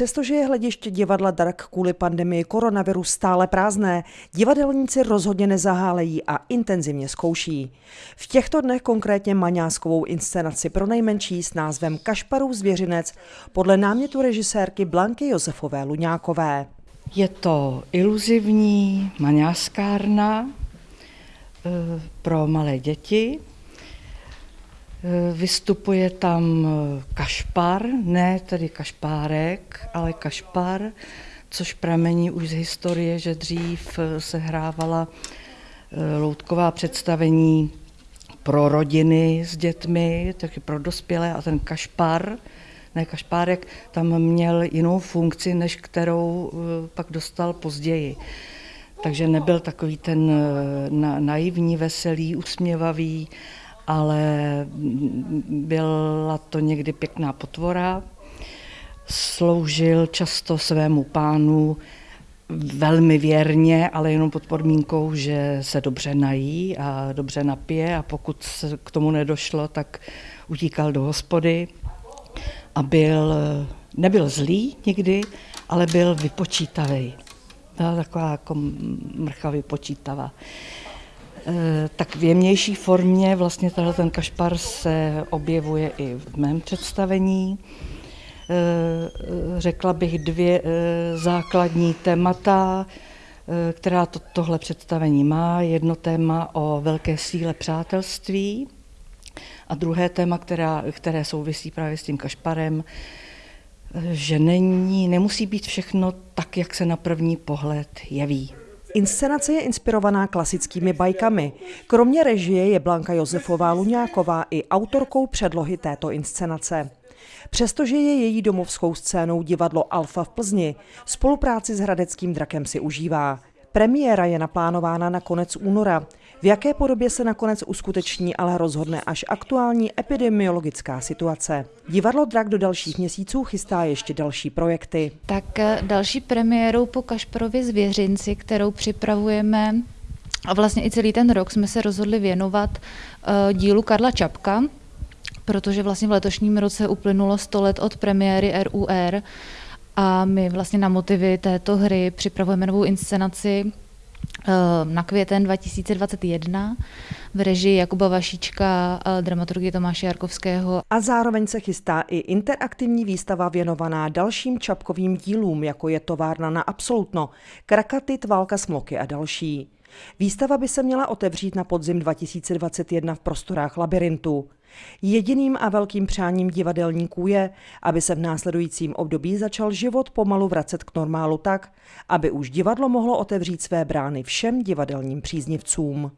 Přestože je hlediště divadla Drak kvůli pandemii koronaviru stále prázdné, divadelníci rozhodně nezahálejí a intenzivně zkouší. V těchto dnech konkrétně maňáskovou inscenaci pro nejmenší s názvem Kašparův zvěřinec podle námětu režisérky Blanky Josefové Luňákové. Je to iluzivní maňáskárna eh, pro malé děti, vystupuje tam eh, kašpar, ne tedy kašpárek, ale kašpar, což pramení už z historie, že dřív eh, se hrávala loutková představení pro rodiny s dětmi, taky pro dospělé a ten kašpar, ne kašpárek, tam měl jinou funkci, než kterou pak dostal později. Takže nebyl takový ten naivní, veselý, usměvavý, ale byla to někdy pěkná potvora. Sloužil často svému pánu velmi věrně, ale jenom pod podmínkou, že se dobře nají a dobře napije a pokud se k tomu nedošlo, tak utíkal do hospody a byl, nebyl zlý nikdy, ale byl vypočítavý. Byla taková jako mrcha vypočítavá. Eh, tak v jemnější formě vlastně tenhle ten kašpar se objevuje i v mém představení. Eh, řekla bych dvě eh, základní témata, která to, tohle představení má. Jedno téma o velké síle přátelství a druhé téma, která, které souvisí právě s tím kašparem, že není, nemusí být všechno tak, jak se na první pohled jeví. Inscenace je inspirovaná klasickými bajkami. Kromě režie je Blanka Josefová Luňáková i autorkou předlohy této inscenace. Přestože je její domovskou scénou divadlo Alfa v Plzni, spolupráci s Hradeckým drakem si užívá. Premiéra je naplánována na konec února. V jaké podobě se nakonec uskuteční, ale rozhodne až aktuální epidemiologická situace. Divadlo Drak do dalších měsíců chystá ještě další projekty. Tak eh, další premiérou po Kašparově zvěřinci, kterou připravujeme a vlastně i celý ten rok jsme se rozhodli věnovat uh, dílu Karla Čapka, protože vlastně v letošním roce uplynulo 100 let od premiéry RUR a my vlastně na motivy této hry připravujeme novou inscenaci eh, na květen 2021 v režii Jakuba Vašíčka, eh, dramaturgie Tomáše Jarkovského. A zároveň se chystá i interaktivní výstava věnovaná dalším čapkovým dílům, jako je továrna na Absolutno, Krakatit, Válka smloky a další. Výstava by se měla otevřít na podzim 2021 v prostorách labirintu. Jediným a velkým přáním divadelníků je, aby se v následujícím období začal život pomalu vracet k normálu tak, aby už divadlo mohlo otevřít své brány všem divadelním příznivcům.